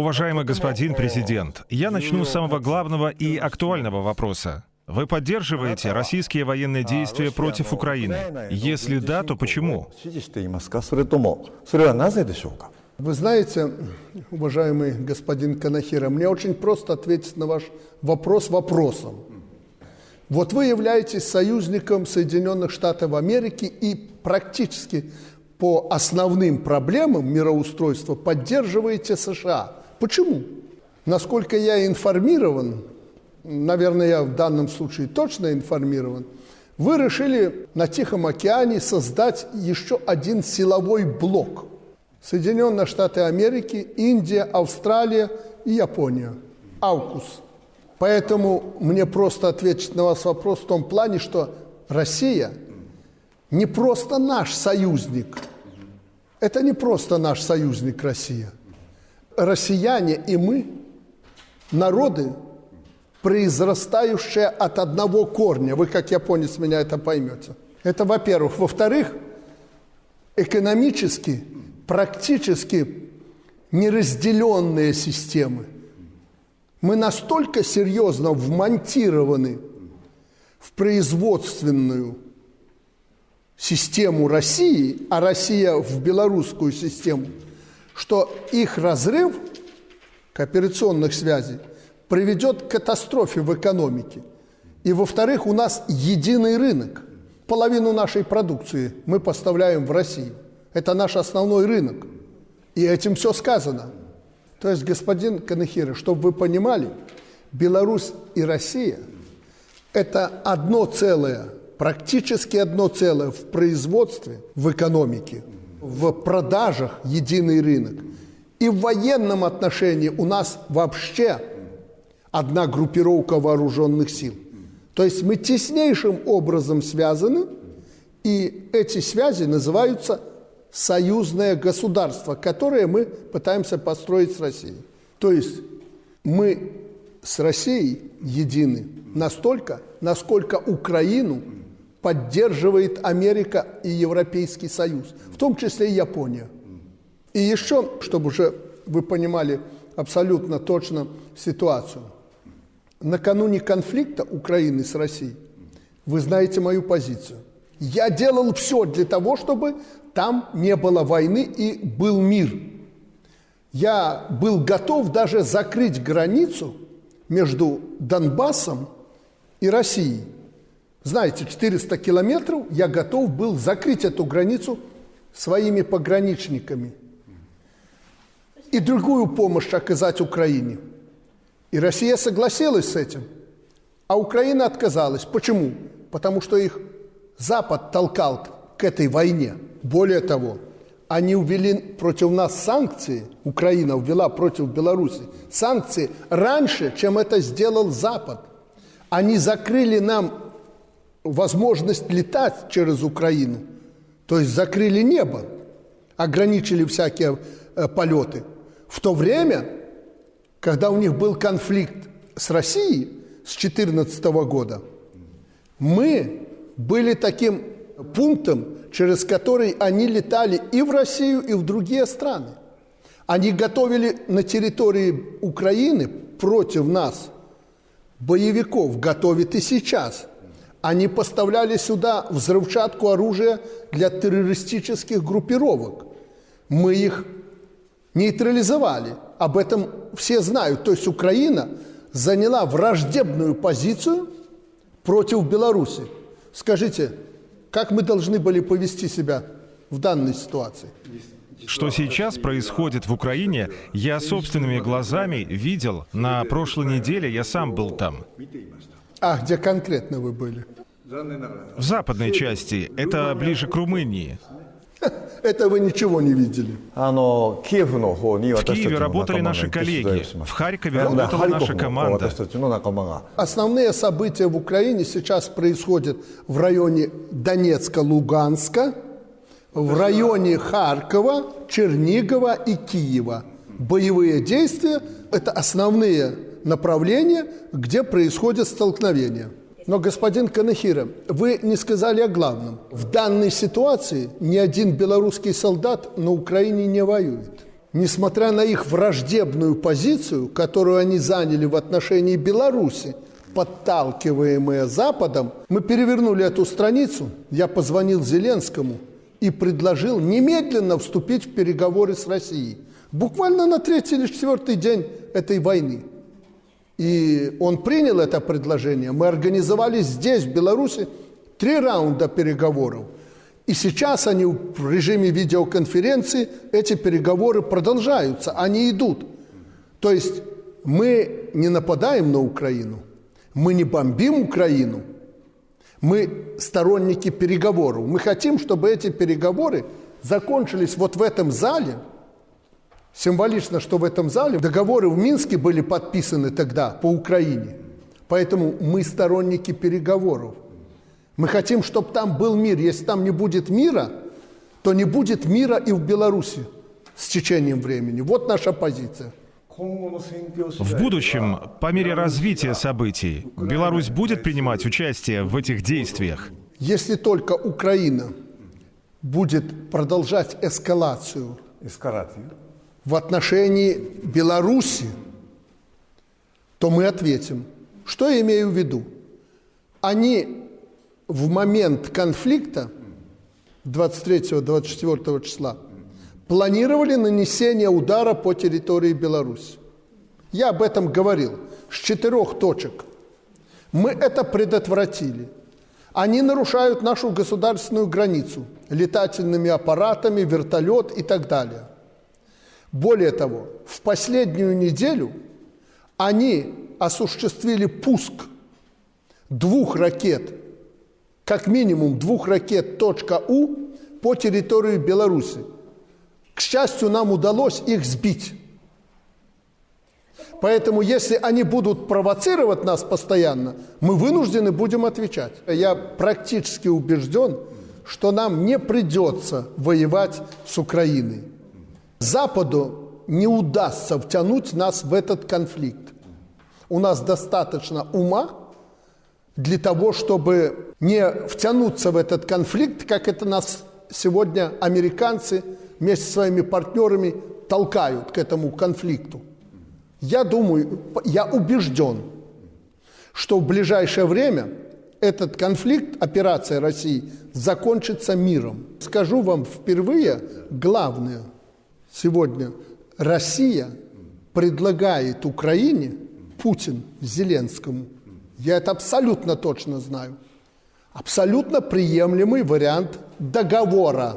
Уважаемый господин президент, я начну с самого главного и актуального вопроса. Вы поддерживаете российские военные действия против Украины? Если да, то почему? Вы знаете, уважаемый господин Канахира, мне очень просто ответить на ваш вопрос вопросом. Вот вы являетесь союзником Соединенных Штатов Америки и практически по основным проблемам мироустройства поддерживаете США. Почему? Насколько я информирован, наверное, я в данном случае точно информирован, вы решили на Тихом океане создать еще один силовой блок. Соединенные Штаты Америки, Индия, Австралия и Япония. Аукус. Поэтому мне просто ответить на вас вопрос в том плане, что Россия не просто наш союзник. Это не просто наш союзник Россия. Россияне и мы – народы, произрастающие от одного корня. Вы, как японец, меня это поймете. Это во-первых. Во-вторых, экономически, практически неразделенные системы. Мы настолько серьезно вмонтированы в производственную систему России, а Россия в белорусскую систему, что их разрыв кооперационных связей приведет к катастрофе в экономике. И, во-вторых, у нас единый рынок. Половину нашей продукции мы поставляем в Россию. Это наш основной рынок. И этим все сказано. То есть, господин Канахира, чтобы вы понимали, Беларусь и Россия – это одно целое, практически одно целое в производстве, в экономике, в продажах единый рынок. И в военном отношении у нас вообще одна группировка вооруженных сил. То есть мы теснейшим образом связаны, и эти связи называются союзное государство, которое мы пытаемся построить с Россией. То есть мы с Россией едины настолько, насколько Украину поддерживает Америка и Европейский Союз, в том числе и Япония. И еще, чтобы уже вы понимали абсолютно точно ситуацию – накануне конфликта Украины с Россией, вы знаете мою позицию. Я делал все для того, чтобы там не было войны и был мир. Я был готов даже закрыть границу между Донбассом и Россией. Знаете, 400 километров я готов был закрыть эту границу своими пограничниками и другую помощь оказать Украине – и Россия согласилась с этим, а Украина отказалась. Почему? Потому что их Запад толкал к этой войне. Более того, они ввели против нас санкции, Украина ввела против Беларуси санкции раньше, чем это сделал Запад. Они закрыли нам возможность летать через Украину, то есть закрыли небо, ограничили всякие э, полеты. В то время когда у них был конфликт с Россией с 2014 года, мы были таким пунктом, через который они летали и в Россию, и в другие страны. Они готовили на территории Украины против нас боевиков, готовят и сейчас. Они поставляли сюда взрывчатку оружия для террористических группировок. Мы их нейтрализовали – об этом все знают. То есть Украина заняла враждебную позицию против Беларуси. Скажите, как мы должны были повести себя в данной ситуации? Что сейчас происходит в Украине, я собственными глазами видел. На прошлой неделе я сам был там. А где конкретно вы были? В западной части. Это ближе к Румынии. Это вы ничего не видели. В Киеве работали наши коллеги. В Харькове работала наша команда. Основные события в Украине сейчас происходят в районе Донецка, Луганска, в районе Харькова, Чернигова и Киева. Боевые действия – это основные направления, где происходят столкновения. Но, господин Канахира, вы не сказали о главном. В данной ситуации ни один белорусский солдат на Украине не воюет. несмотря на их враждебную позицию, которую они заняли в отношении Беларуси, подталкиваемые Западом, мы перевернули эту страницу. Я позвонил Зеленскому и предложил немедленно вступить в переговоры с Россией. Буквально на третий или четвертый день этой войны. И он принял это предложение. Мы организовали здесь, в Беларуси, три раунда переговоров – и сейчас они в режиме видеоконференции, эти переговоры продолжаются, они идут. То есть мы не нападаем на Украину, мы не бомбим Украину, мы сторонники переговоров. Мы хотим, чтобы эти переговоры закончились вот в этом зале. Символично, что в этом зале договоры в Минске были подписаны тогда по Украине. Поэтому мы сторонники переговоров. Мы хотим, чтобы там был мир. Если там не будет мира, то не будет мира и в Беларуси с течением времени. Вот наша позиция. В будущем, по мере развития событий, Беларусь будет принимать участие в этих действиях? Если только Украина будет продолжать эскалацию в отношении Беларуси, то мы ответим. Что я имею в виду? Они в момент конфликта 23-24 числа планировали нанесение удара по территории Беларуси. Я об этом говорил с четырех точек. Мы это предотвратили. Они нарушают нашу государственную границу летательными аппаратами, вертолет и так далее. Более того, в последнюю неделю они осуществили пуск двух ракет как минимум двух ракет «У» по территории Беларуси. К счастью, нам удалось их сбить. Поэтому, если они будут провоцировать нас постоянно, мы вынуждены будем отвечать. Я практически убежден, что нам не придется воевать с Украиной. Западу не удастся втянуть нас в этот конфликт. У нас достаточно ума, для того, чтобы не втянуться в этот конфликт, как это нас сегодня американцы вместе со своими партнерами толкают к этому конфликту. Я думаю, я убежден, что в ближайшее время этот конфликт, операция России, закончится миром. Скажу вам впервые главное. Сегодня Россия предлагает Украине, Путин Зеленскому – я это абсолютно точно знаю. Абсолютно приемлемый вариант договора.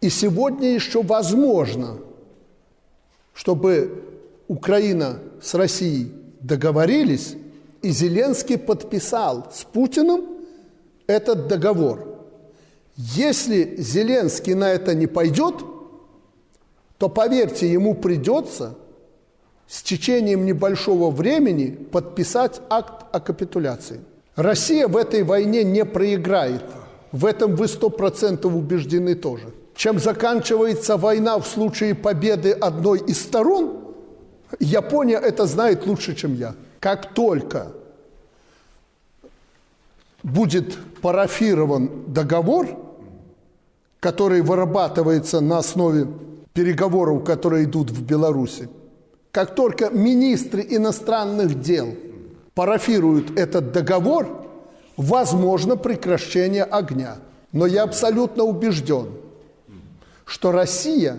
И сегодня еще возможно, чтобы Украина с Россией договорились, и Зеленский подписал с Путиным этот договор. Если Зеленский на это не пойдет, то, поверьте, ему придется – с течением небольшого времени подписать акт о капитуляции. Россия в этой войне не проиграет. В этом вы сто процентов убеждены тоже. Чем заканчивается война в случае победы одной из сторон, Япония это знает лучше, чем я. Как только будет парафирован договор, который вырабатывается на основе переговоров, которые идут в Беларуси, как только министры иностранных дел парафируют этот договор, возможно прекращение огня. Но я абсолютно убежден, что Россия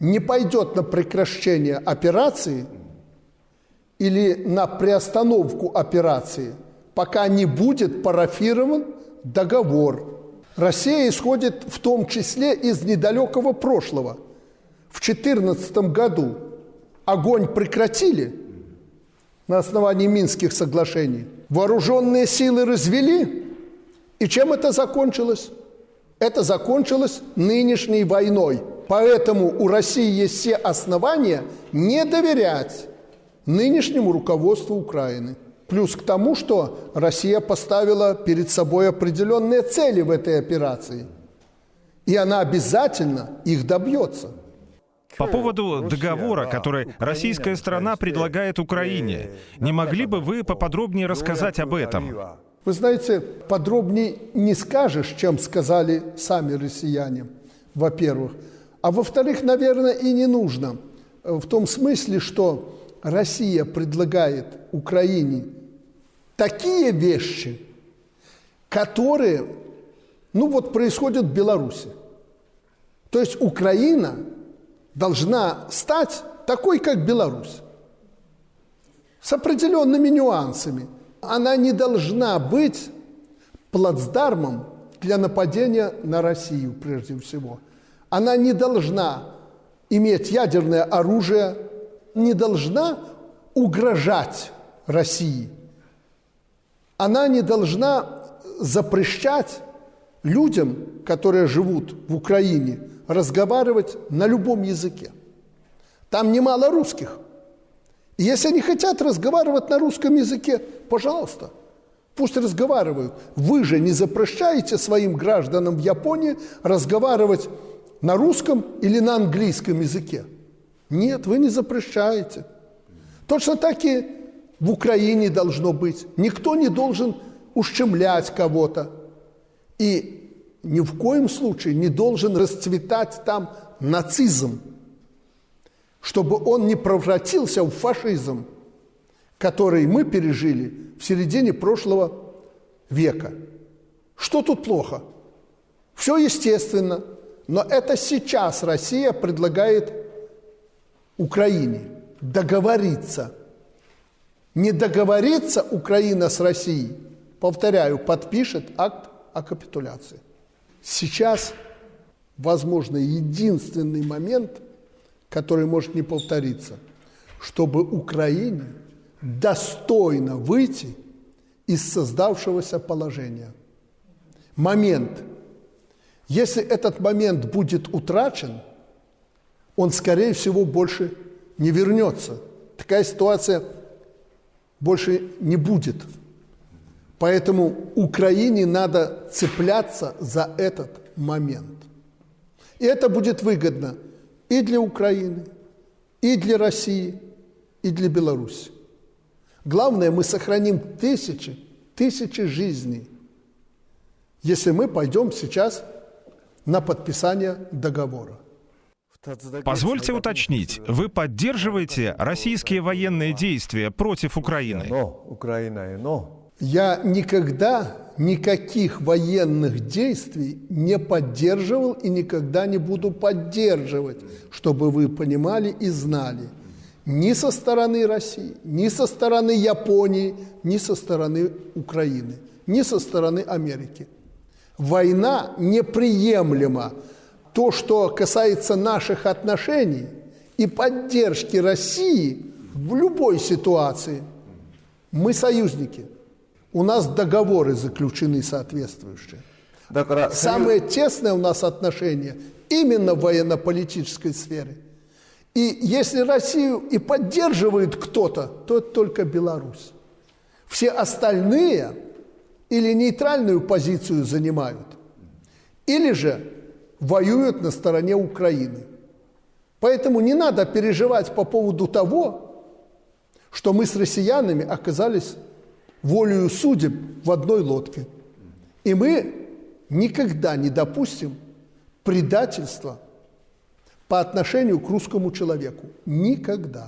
не пойдет на прекращение операции или на приостановку операции, пока не будет парафирован договор. Россия исходит в том числе из недалекого прошлого. В 2014 году огонь прекратили на основании Минских соглашений, вооруженные силы развели, и чем это закончилось? Это закончилось нынешней войной. Поэтому у России есть все основания не доверять нынешнему руководству Украины. Плюс к тому, что Россия поставила перед собой определенные цели в этой операции. И она обязательно их добьется. По поводу договора, который российская сторона предлагает Украине, не могли бы вы поподробнее рассказать об этом? Вы знаете, подробнее не скажешь, чем сказали сами россияне, во-первых. А во-вторых, наверное, и не нужно. В том смысле, что Россия предлагает Украине такие вещи, которые, ну вот, происходят в Беларуси. То есть Украина должна стать такой, как Беларусь, с определенными нюансами. Она не должна быть плацдармом для нападения на Россию, прежде всего. Она не должна иметь ядерное оружие, не должна угрожать России. Она не должна запрещать людям, которые живут в Украине, разговаривать на любом языке. Там немало русских. И если они хотят разговаривать на русском языке, пожалуйста, пусть разговаривают. Вы же не запрещаете своим гражданам в Японии разговаривать на русском или на английском языке. Нет, вы не запрещаете. Точно так и в Украине должно быть. Никто не должен ущемлять кого-то. И ни в коем случае не должен расцветать там нацизм, чтобы он не превратился в фашизм, который мы пережили в середине прошлого века. Что тут плохо? Все естественно, но это сейчас Россия предлагает Украине договориться. Не договорится Украина с Россией, повторяю, подпишет акт о капитуляции. Сейчас, возможно, единственный момент, который может не повториться, чтобы Украине достойно выйти из создавшегося положения. Момент. Если этот момент будет утрачен, он, скорее всего, больше не вернется. Такая ситуация больше не будет. Поэтому Украине надо цепляться за этот момент. И это будет выгодно и для Украины, и для России, и для Беларуси. Главное, мы сохраним тысячи, тысячи жизней, если мы пойдем сейчас на подписание договора. Позвольте уточнить, вы поддерживаете российские военные действия против Украины? Я никогда никаких военных действий не поддерживал и никогда не буду поддерживать, чтобы вы понимали и знали. Ни со стороны России, ни со стороны Японии, ни со стороны Украины, ни со стороны Америки. Война неприемлема. То, что касается наших отношений и поддержки России в любой ситуации, мы союзники – у нас договоры заключены соответствующие. Так, Самые тесные у нас отношения именно в военно-политической сфере. И если Россию и поддерживает кто-то, то это только Беларусь. Все остальные или нейтральную позицию занимают, или же воюют на стороне Украины. Поэтому не надо переживать по поводу того, что мы с россиянами оказались волею судеб в одной лодке. И мы никогда не допустим предательства по отношению к русскому человеку. Никогда.